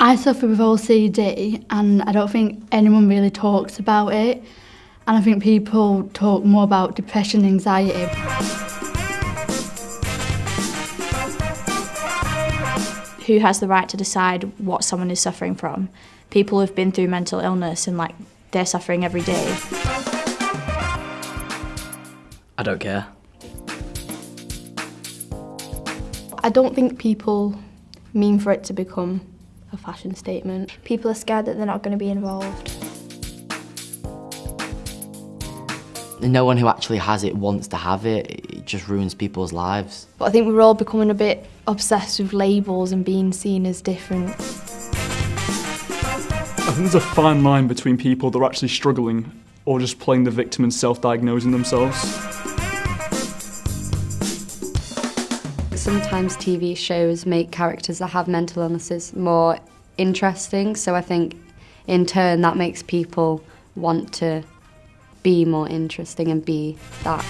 I suffer with OCD and I don't think anyone really talks about it and I think people talk more about depression and anxiety. Who has the right to decide what someone is suffering from? People who've been through mental illness and like they're suffering every day. I don't care. I don't think people mean for it to become a fashion statement. People are scared that they're not going to be involved. No one who actually has it wants to have it. It just ruins people's lives. But I think we're all becoming a bit obsessed with labels and being seen as different. I think there's a fine line between people that are actually struggling or just playing the victim and self-diagnosing themselves. Sometimes TV shows make characters that have mental illnesses more interesting, so I think in turn that makes people want to be more interesting and be that.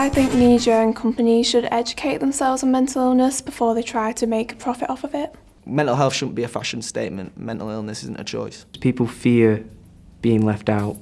I think media and companies should educate themselves on mental illness before they try to make a profit off of it. Mental health shouldn't be a fashion statement. Mental illness isn't a choice. People fear being left out.